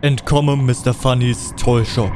Entkomme Mr. Funnys Toy Shop.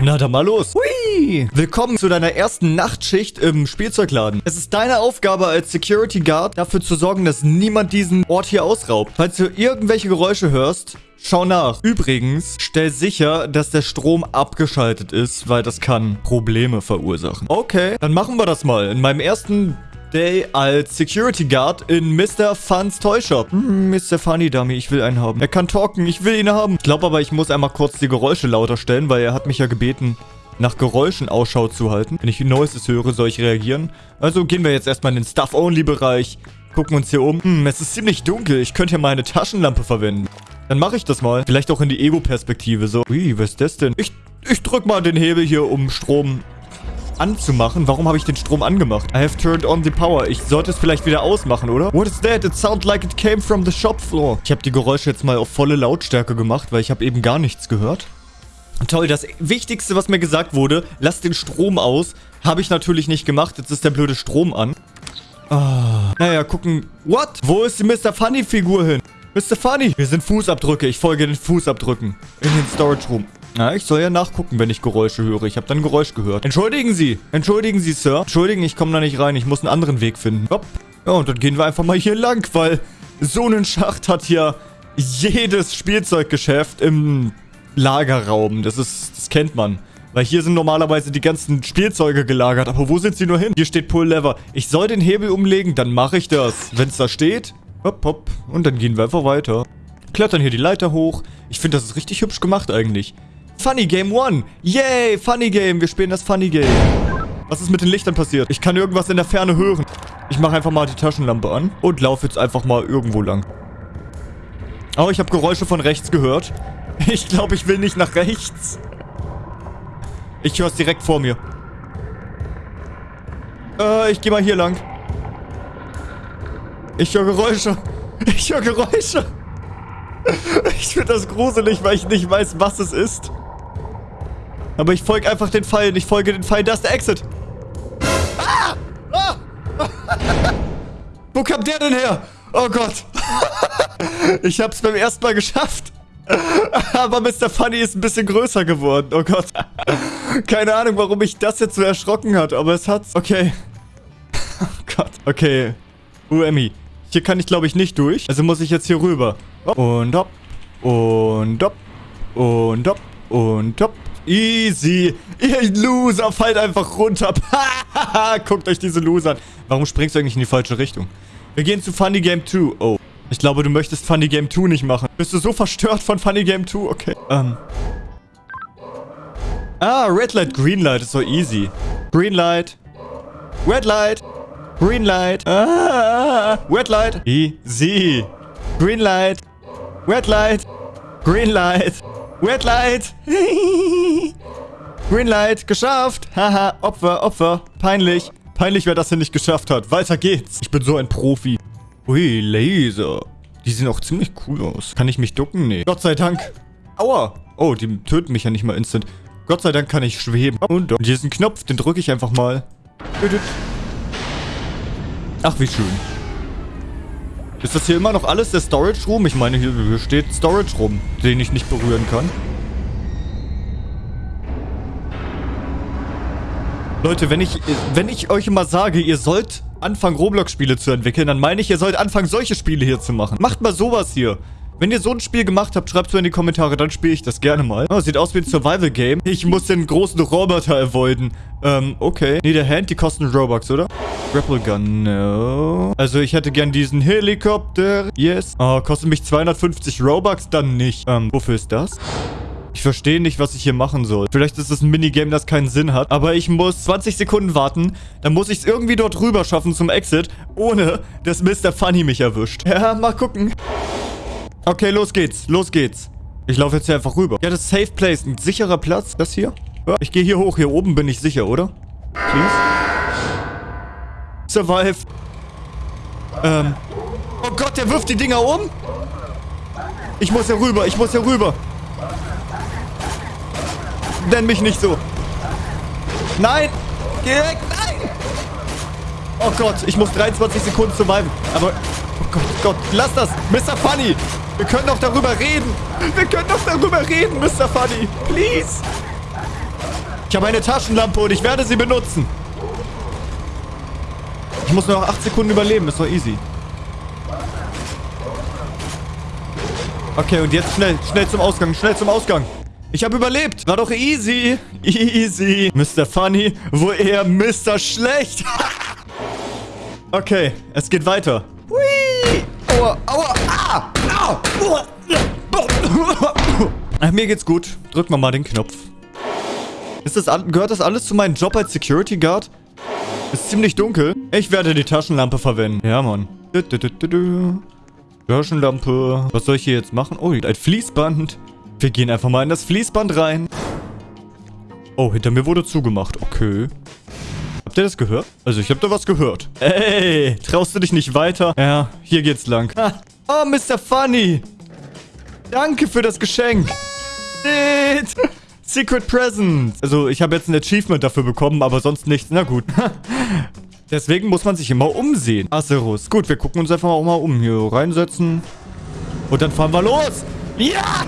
Na dann mal los. Hui! Willkommen zu deiner ersten Nachtschicht im Spielzeugladen. Es ist deine Aufgabe als Security Guard, dafür zu sorgen, dass niemand diesen Ort hier ausraubt. Falls du irgendwelche Geräusche hörst, schau nach. Übrigens, stell sicher, dass der Strom abgeschaltet ist, weil das kann Probleme verursachen. Okay, dann machen wir das mal. In meinem ersten Day als Security Guard in Mr. Funs Toy Shop. Hm, Mr. Funny Dummy, ich will einen haben. Er kann talken, ich will ihn haben. Ich glaube aber, ich muss einmal kurz die Geräusche lauter stellen, weil er hat mich ja gebeten, nach Geräuschen Ausschau zu halten. Wenn ich Neues höre, soll ich reagieren. Also gehen wir jetzt erstmal in den Stuff-Only-Bereich. Gucken uns hier um. Hm, es ist ziemlich dunkel. Ich könnte ja meine Taschenlampe verwenden. Dann mache ich das mal. Vielleicht auch in die Ego-Perspektive. So, ui, was ist das denn? Ich, ich drück mal den Hebel hier, um Strom anzumachen. Warum habe ich den Strom angemacht? I have turned on the power. Ich sollte es vielleicht wieder ausmachen, oder? What is that? It sounds like it came from the shop floor. Ich habe die Geräusche jetzt mal auf volle Lautstärke gemacht, weil ich habe eben gar nichts gehört. Toll, das Wichtigste, was mir gesagt wurde, lass den Strom aus, habe ich natürlich nicht gemacht. Jetzt ist der blöde Strom an. Ah, naja, gucken. What? Wo ist die Mr. Funny-Figur hin? Mr. Funny. Wir sind Fußabdrücke. Ich folge den Fußabdrücken. In den Storage Room. Na, ich soll ja nachgucken, wenn ich Geräusche höre. Ich habe dann Geräusch gehört. Entschuldigen Sie. Entschuldigen Sie, Sir. Entschuldigen, ich komme da nicht rein. Ich muss einen anderen Weg finden. Hopp. Ja, und dann gehen wir einfach mal hier lang, weil so einen Schacht hat ja jedes Spielzeuggeschäft im Lagerraum. Das ist, das kennt man. Weil hier sind normalerweise die ganzen Spielzeuge gelagert. Aber wo sind sie nur hin? Hier steht Pull Lever. Ich soll den Hebel umlegen, dann mache ich das. Wenn es da steht, hopp, hopp. Und dann gehen wir einfach weiter. Klettern hier die Leiter hoch. Ich finde, das ist richtig hübsch gemacht eigentlich. Funny Game One. Yay, Funny Game. Wir spielen das Funny Game. Was ist mit den Lichtern passiert? Ich kann irgendwas in der Ferne hören. Ich mache einfach mal die Taschenlampe an und laufe jetzt einfach mal irgendwo lang. Oh, ich habe Geräusche von rechts gehört. Ich glaube, ich will nicht nach rechts. Ich höre es direkt vor mir. Äh, ich gehe mal hier lang. Ich höre Geräusche. Ich höre Geräusche. Ich finde das gruselig, weil ich nicht weiß, was es ist. Aber ich folge einfach den Pfeilen. Ich folge den Pfeilen. Da ist der Exit. Ah! Ah! Wo kam der denn her? Oh Gott. ich habe es beim ersten Mal geschafft. Aber Mr. Funny ist ein bisschen größer geworden. Oh Gott. Keine Ahnung, warum mich das jetzt so erschrocken hat. Aber es hat's. Okay. Oh Gott. Okay. UMI. Hier kann ich, glaube ich, nicht durch. Also muss ich jetzt hier rüber. Und hopp. Und hopp. Und hopp. Und hopp. Easy. Ihr Loser, fallt einfach runter. Guckt euch diese Loser an. Warum springst du eigentlich in die falsche Richtung? Wir gehen zu Funny Game 2. Oh. Ich glaube, du möchtest Funny Game 2 nicht machen. Bist du so verstört von Funny Game 2? Okay. Ähm. Ah, Red Light, Green Light ist so easy. Green Light. Red Light. Green Light. Ah, Red Light. Easy. Green Light. Red Light. Green Light. Red Light. Green Light. Geschafft. Haha. Opfer, Opfer. Peinlich. Peinlich, wer das hier nicht geschafft hat. Weiter geht's. Ich bin so ein Profi. Ui, Laser. Die sehen auch ziemlich cool aus. Kann ich mich ducken? Nee. Gott sei Dank. Aua. Oh, die töten mich ja nicht mal instant. Gott sei Dank kann ich schweben. Und hier ist ein Knopf, den drücke ich einfach mal. Ach, wie schön. Ist das hier immer noch alles der Storage Room? Ich meine, hier, hier steht Storage Room, den ich nicht berühren kann. Leute, wenn ich, wenn ich euch immer sage, ihr sollt anfangen, Roblox-Spiele zu entwickeln, dann meine ich, ihr sollt anfangen, solche Spiele hier zu machen. Macht mal sowas hier. Wenn ihr so ein Spiel gemacht habt, schreibt es mir in die Kommentare, dann spiele ich das gerne mal. Oh, sieht aus wie ein Survival-Game. Ich muss den großen Roboter avoiden. Ähm, okay. Nee, der Hand, die kosten Robux, oder? Grapple Gun, no. Also, ich hätte gern diesen Helikopter. Yes. Oh, kostet mich 250 Robux? Dann nicht. Ähm, wofür ist das? Ich verstehe nicht, was ich hier machen soll. Vielleicht ist es ein Minigame, das keinen Sinn hat. Aber ich muss 20 Sekunden warten. Dann muss ich es irgendwie dort rüber schaffen zum Exit, ohne dass Mr. Funny mich erwischt. Ja, mal gucken. Okay, los geht's. Los geht's. Ich laufe jetzt hier einfach rüber. Ja, das Safe Place. Ein sicherer Platz. Das hier? Ja, ich gehe hier hoch. Hier oben bin ich sicher, oder? Please? Survive. Ähm. Oh Gott, der wirft die Dinger um. Ich muss hier rüber. Ich muss hier rüber. Nenn mich nicht so. Nein. Geh weg. Nein. Oh Gott, ich muss 23 Sekunden surviven. Aber... Oh Gott, Gott. Lass das. Mr. Funny. Wir können doch darüber reden. Wir können doch darüber reden, Mr. Funny. Please. Ich habe eine Taschenlampe und ich werde sie benutzen. Ich muss nur noch 8 Sekunden überleben. Ist doch easy. Okay, und jetzt schnell. Schnell zum Ausgang. Schnell zum Ausgang. Ich habe überlebt. War doch easy. Easy. Mr. Funny, wo er Mr. Schlecht. okay, es geht weiter. Hui. Aua, aua, mir geht's gut. Drück mal mal den Knopf. Ist das, gehört das alles zu meinem Job als Security Guard? Ist ziemlich dunkel. Ich werde die Taschenlampe verwenden. Ja, Mann. Taschenlampe. Was soll ich hier jetzt machen? Oh, ein Fließband. Wir gehen einfach mal in das Fließband rein. Oh, hinter mir wurde zugemacht. Okay. Habt ihr das gehört? Also, ich habe da was gehört. Ey, traust du dich nicht weiter? Ja, hier geht's lang. Ah. Oh, Mr. Funny. Danke für das Geschenk. Secret Present. Also, ich habe jetzt ein Achievement dafür bekommen, aber sonst nichts. Na gut. Deswegen muss man sich immer umsehen. Acerus. Gut, wir gucken uns einfach auch mal um. Hier reinsetzen. Und dann fahren wir los. Ja!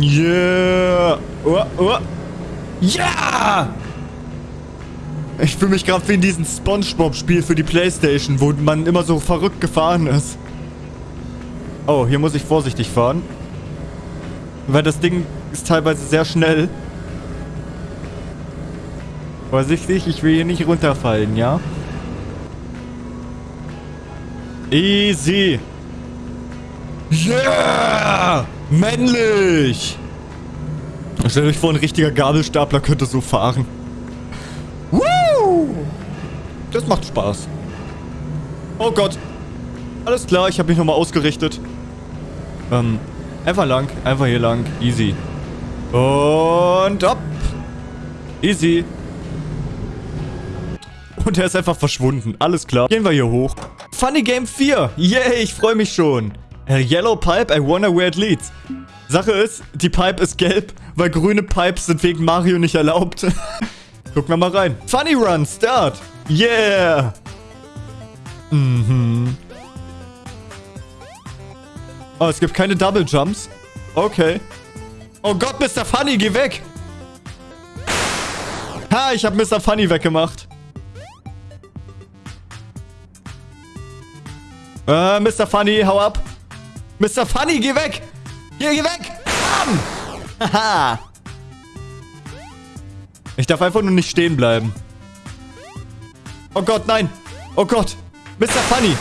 Yeah! Oh, oh. Ja! Ich fühle mich gerade wie in diesem Spongebob-Spiel für die Playstation, wo man immer so verrückt gefahren ist. Oh, hier muss ich vorsichtig fahren. Weil das Ding ist teilweise sehr schnell. Vorsichtig, ich will hier nicht runterfallen, ja? Easy. Yeah! Männlich! Stellt euch vor, ein richtiger Gabelstapler könnte so fahren. Das macht Spaß. Oh Gott. Alles klar, ich habe mich nochmal ausgerichtet. Ähm, einfach lang. Einfach hier lang. Easy. Und ab. Easy. Und er ist einfach verschwunden. Alles klar. Gehen wir hier hoch. Funny Game 4. Yay, ich freue mich schon. A yellow pipe, I wonder where it leads. Sache ist, die Pipe ist gelb, weil grüne Pipes sind wegen Mario nicht erlaubt. Gucken wir mal rein. Funny Run, Start. Yeah. Mhm. Oh, es gibt keine Double Jumps. Okay. Oh Gott, Mr. Funny, geh weg. Ha, ich habe Mr. Funny weggemacht. Äh, Mr. Funny, hau ab. Mr. Funny, geh weg. Hier, geh weg. Bam. Haha. Ich darf einfach nur nicht stehen bleiben. Oh Gott, nein. Oh Gott. Mr. Funny.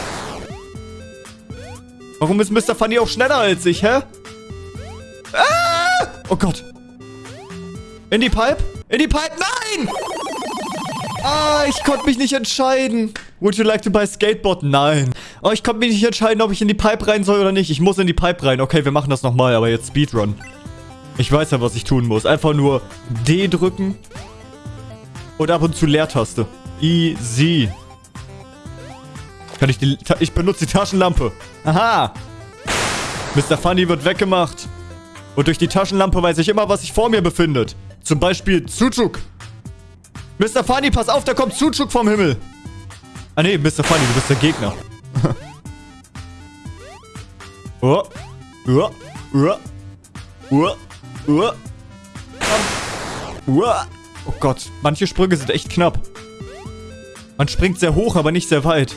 Warum ist Mr. Funny auch schneller als ich, hä? Ah! Oh Gott. In die Pipe? In die Pipe? Nein! Ah, ich konnte mich nicht entscheiden. Would you like to buy Skateboard? Nein. Oh, ich konnte mich nicht entscheiden, ob ich in die Pipe rein soll oder nicht. Ich muss in die Pipe rein. Okay, wir machen das nochmal, aber jetzt Speedrun. Ich weiß ja, was ich tun muss. Einfach nur D drücken. Und ab und zu Leertaste. Easy. Kann ich die... Ich benutze die Taschenlampe. Aha. Mr. Funny wird weggemacht. Und durch die Taschenlampe weiß ich immer, was sich vor mir befindet. Zum Beispiel Zuchuk. Mr. Funny, pass auf, da kommt Zuchuk vom Himmel. Ah nee, Mr. Funny, du bist der Gegner. oh. Oh. Oh. Oh. Oh. Oh. Oh Gott, manche Sprünge sind echt knapp. Man springt sehr hoch, aber nicht sehr weit.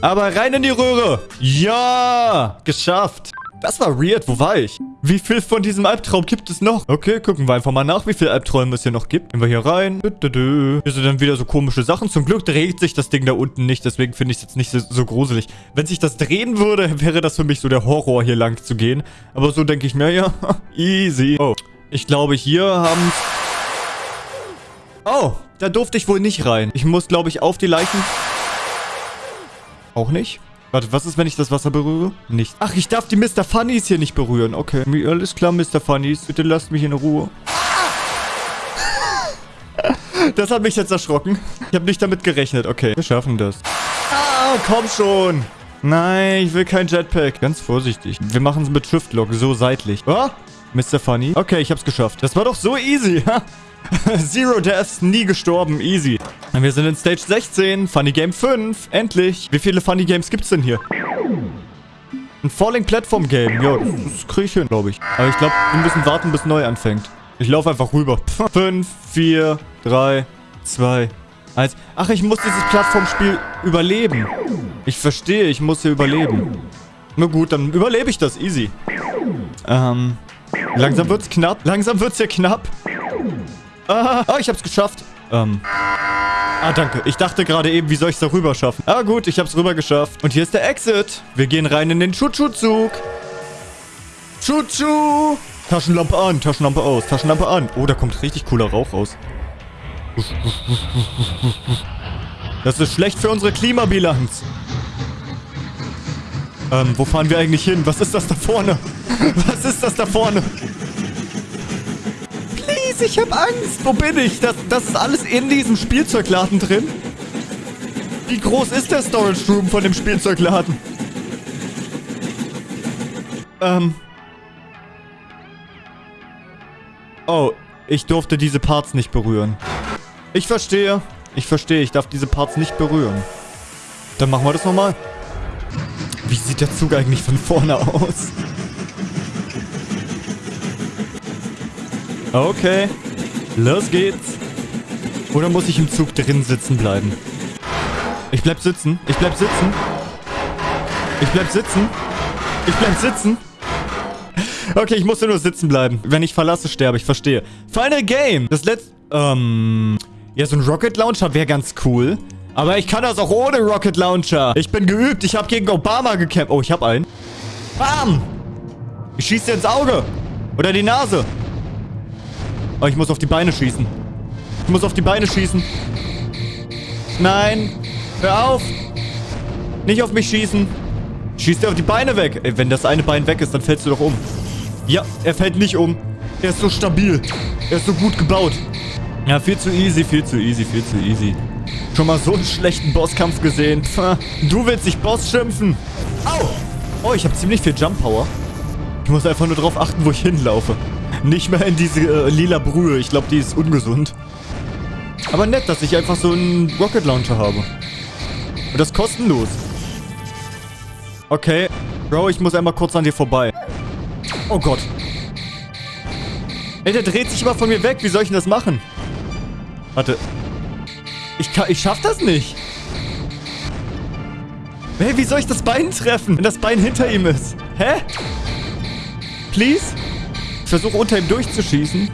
Aber rein in die Röhre. Ja, geschafft. Das war weird. Wo war ich? Wie viel von diesem Albtraum gibt es noch? Okay, gucken wir einfach mal nach, wie viele Albträume es hier noch gibt. Gehen wir hier rein. Hier sind dann wieder so komische Sachen. Zum Glück dreht sich das Ding da unten nicht. Deswegen finde ich es jetzt nicht so, so, gruselig. Wenn sich das drehen würde, wäre das für mich so der Horror, hier lang zu gehen. Aber so denke ich mir, ja, easy. Oh, ich glaube, hier haben... Oh, da durfte ich wohl nicht rein. Ich muss, glaube ich, auf die Leichen... Auch nicht? Warte, was ist, wenn ich das Wasser berühre? Nicht. Ach, ich darf die Mr. Funnies hier nicht berühren. Okay. Alles klar, Mr. Funnies. Bitte lasst mich in Ruhe. Das hat mich jetzt erschrocken. Ich habe nicht damit gerechnet. Okay, wir schaffen das. Ah, komm schon. Nein, ich will kein Jetpack. Ganz vorsichtig. Wir machen es mit Shift-Lock, so seitlich. Oh, Mr. Funny. Okay, ich hab's geschafft. Das war doch so easy. Zero Deaths, nie gestorben, easy. Wir sind in Stage 16, Funny Game 5, endlich. Wie viele Funny Games gibt's denn hier? Ein Falling Platform Game. Ja, das, kriege ich hin, glaube ich. Aber ich glaube, wir müssen warten, bis neu anfängt. Ich laufe einfach rüber. 5, 4, 3, 2, 1. Ach, ich muss dieses Plattformspiel überleben. Ich verstehe, ich muss hier überleben. Na gut, dann überlebe ich das. Easy. Ähm, langsam wird's knapp. Langsam wird's hier knapp. Ah, oh, ich hab's geschafft. Ähm. Ah, danke. Ich dachte gerade eben, wie soll ich's da rüber schaffen? Ah, gut, ich hab's rüber geschafft. Und hier ist der Exit. Wir gehen rein in den Chuchu-Zug. Chuchu! Taschenlampe an, Taschenlampe aus, Taschenlampe an. Oh, da kommt richtig cooler Rauch raus. Das ist schlecht für unsere Klimabilanz. Ähm, wo fahren wir eigentlich hin? Was ist das da vorne? Was ist das da vorne? Please, ich hab Angst. Wo bin ich? Das, das ist alles in diesem Spielzeugladen drin? Wie groß ist der Storage Room von dem Spielzeugladen? Ähm. Oh, ich durfte diese Parts nicht berühren. Ich verstehe. Ich verstehe, ich darf diese Parts nicht berühren. Dann machen wir das nochmal. Wie sieht der Zug eigentlich von vorne aus? Okay. Los geht's. Oder muss ich im Zug drin sitzen bleiben? Ich bleib sitzen. Ich bleib sitzen. Ich bleib sitzen. Ich bleib sitzen. Okay, ich musste nur sitzen bleiben. Wenn ich verlasse, sterbe ich. Verstehe. Final Game. Das letzte... Ähm... Ja, so ein Rocket Launcher wäre ganz cool. Aber ich kann das auch ohne Rocket Launcher. Ich bin geübt. Ich habe gegen Obama gekämpft. Oh, ich habe einen. Bam! Ich schieße ins Auge. Oder die Nase. Oh, ich muss auf die Beine schießen. Ich muss auf die Beine schießen. Nein. Hör auf. Nicht auf mich schießen. Schieß dir auf die Beine weg. Ey, wenn das eine Bein weg ist, dann fällst du doch um. Ja, er fällt nicht um. Er ist so stabil. Er ist so gut gebaut. Ja, viel zu easy, viel zu easy, viel zu easy. Schon mal so einen schlechten Bosskampf gesehen. Du willst dich Boss schimpfen. Au! Oh, ich habe ziemlich viel Jump Power. Ich muss einfach nur darauf achten, wo ich hinlaufe. Nicht mehr in diese äh, lila Brühe. Ich glaube, die ist ungesund. Aber nett, dass ich einfach so einen Rocket Launcher habe. Und das kostenlos. Okay. Bro, ich muss einmal kurz an dir vorbei. Oh Gott. Ey, der dreht sich immer von mir weg. Wie soll ich denn das machen? Warte. Ich, kann, ich schaff das nicht. Hey, wie soll ich das Bein treffen, wenn das Bein hinter ihm ist? Hä? Please? Ich versuche unter ihm durchzuschießen.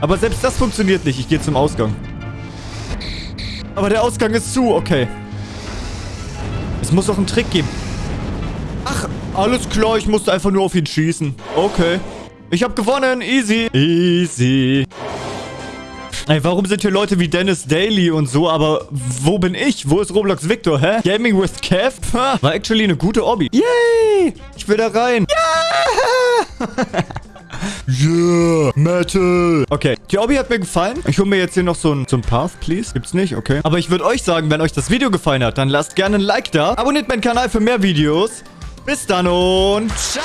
Aber selbst das funktioniert nicht. Ich gehe zum Ausgang. Aber der Ausgang ist zu. Okay. Es muss auch einen Trick geben. Ach, alles klar. Ich musste einfach nur auf ihn schießen. Okay. Ich habe gewonnen. Easy. Easy. Ey, warum sind hier Leute wie Dennis Daly und so, aber wo bin ich? Wo ist Roblox Victor, hä? Gaming with Kev? War actually eine gute Obby. Yay! Ich will da rein. Yeah! Yeah, Metal. Okay, die Obby hat mir gefallen. Ich hole mir jetzt hier noch so ein, so ein Path, please. Gibt's nicht? Okay. Aber ich würde euch sagen, wenn euch das Video gefallen hat, dann lasst gerne ein Like da. Abonniert meinen Kanal für mehr Videos. Bis dann und ciao!